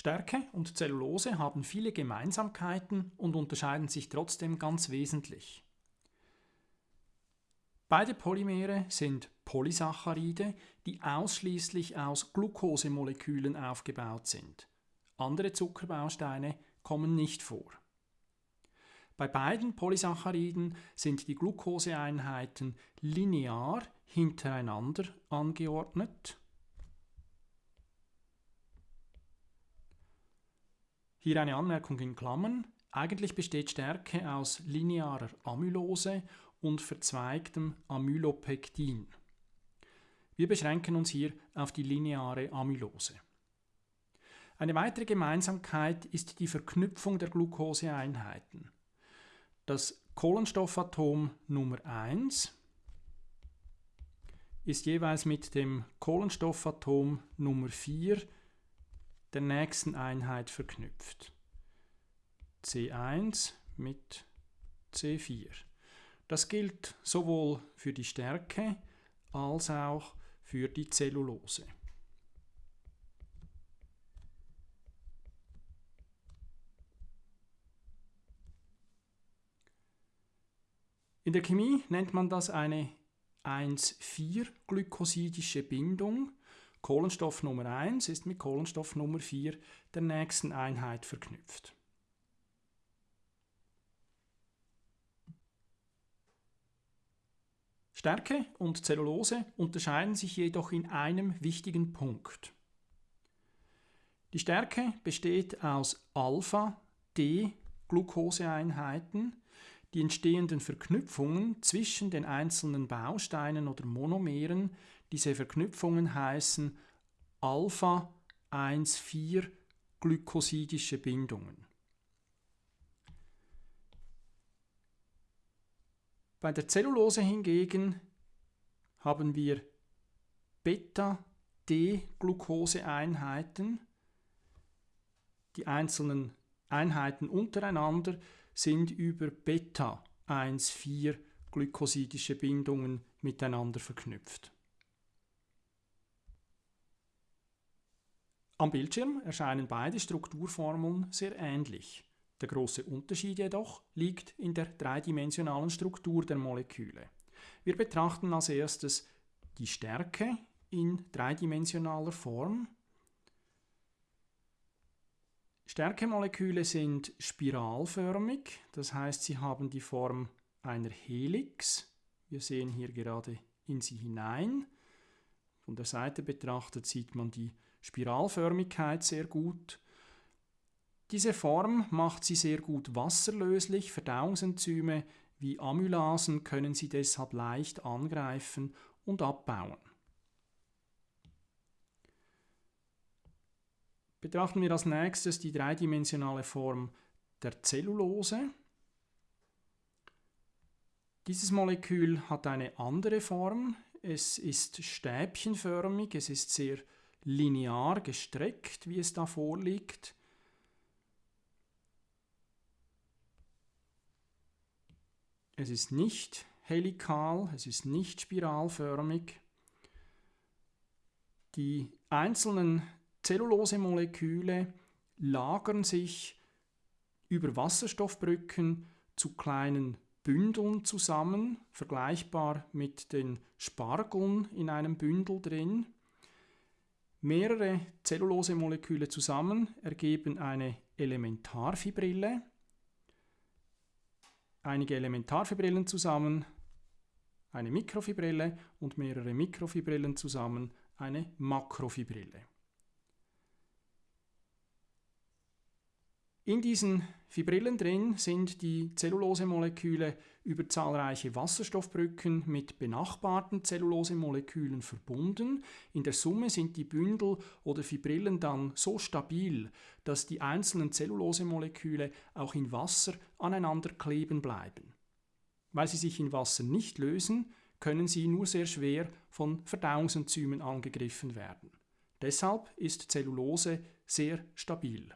Stärke und Zellulose haben viele Gemeinsamkeiten und unterscheiden sich trotzdem ganz wesentlich. Beide Polymere sind Polysaccharide, die ausschließlich aus Glukosemolekülen aufgebaut sind. Andere Zuckerbausteine kommen nicht vor. Bei beiden Polysacchariden sind die Glukoseeinheiten linear hintereinander angeordnet. Hier eine Anmerkung in Klammern. Eigentlich besteht Stärke aus linearer Amylose und verzweigtem Amylopektin. Wir beschränken uns hier auf die lineare Amylose. Eine weitere Gemeinsamkeit ist die Verknüpfung der Glukoseeinheiten. Das Kohlenstoffatom Nummer 1 ist jeweils mit dem Kohlenstoffatom Nummer 4 der nächsten Einheit verknüpft. C1 mit C4. Das gilt sowohl für die Stärke als auch für die Zellulose. In der Chemie nennt man das eine 1,4-glykosidische Bindung. Kohlenstoff Nummer 1 ist mit Kohlenstoff Nummer 4 der nächsten Einheit verknüpft. Stärke und Zellulose unterscheiden sich jedoch in einem wichtigen Punkt. Die Stärke besteht aus Alpha-D-Glukoseeinheiten. Die entstehenden Verknüpfungen zwischen den einzelnen Bausteinen oder Monomeren, diese Verknüpfungen heißen Alpha-1,4-glykosidische Bindungen. Bei der Zellulose hingegen haben wir Beta-D-Glukoseeinheiten. Die einzelnen Einheiten untereinander sind über Beta-1,4-glykosidische Bindungen miteinander verknüpft. Am Bildschirm erscheinen beide Strukturformeln sehr ähnlich. Der große Unterschied jedoch liegt in der dreidimensionalen Struktur der Moleküle. Wir betrachten als erstes die Stärke in dreidimensionaler Form. Stärkemoleküle sind spiralförmig, das heißt, sie haben die Form einer Helix. Wir sehen hier gerade in sie hinein. Von der Seite betrachtet sieht man die Spiralförmigkeit sehr gut. Diese Form macht sie sehr gut wasserlöslich. Verdauungsenzyme wie Amylasen können sie deshalb leicht angreifen und abbauen. Betrachten wir als nächstes die dreidimensionale Form der Zellulose. Dieses Molekül hat eine andere Form. Es ist stäbchenförmig, es ist sehr linear gestreckt, wie es da vorliegt. Es ist nicht helikal, es ist nicht spiralförmig. Die einzelnen Zellulosemoleküle lagern sich über Wasserstoffbrücken zu kleinen Bündeln zusammen, vergleichbar mit den Spargeln in einem Bündel drin. Mehrere Zellulosemoleküle zusammen ergeben eine Elementarfibrille einige Elementarfibrillen zusammen, eine Mikrofibrille und mehrere Mikrofibrillen zusammen, eine Makrofibrille. In diesen Fibrillen drin sind die Zellulosemoleküle über zahlreiche Wasserstoffbrücken mit benachbarten Zellulosemolekülen verbunden. In der Summe sind die Bündel oder Fibrillen dann so stabil, dass die einzelnen Zellulosemoleküle auch in Wasser aneinander kleben bleiben. Weil sie sich in Wasser nicht lösen, können sie nur sehr schwer von Verdauungsenzymen angegriffen werden. Deshalb ist Zellulose sehr stabil.